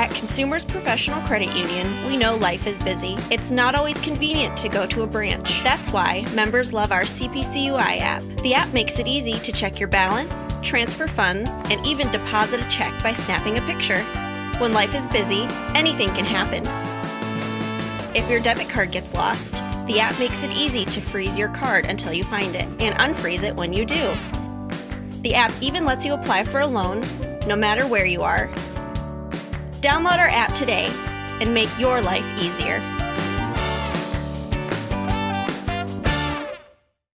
At Consumers Professional Credit Union, we know life is busy. It's not always convenient to go to a branch. That's why members love our CPCUI app. The app makes it easy to check your balance, transfer funds, and even deposit a check by snapping a picture. When life is busy, anything can happen. If your debit card gets lost, the app makes it easy to freeze your card until you find it and unfreeze it when you do. The app even lets you apply for a loan, no matter where you are. Download our app today and make your life easier.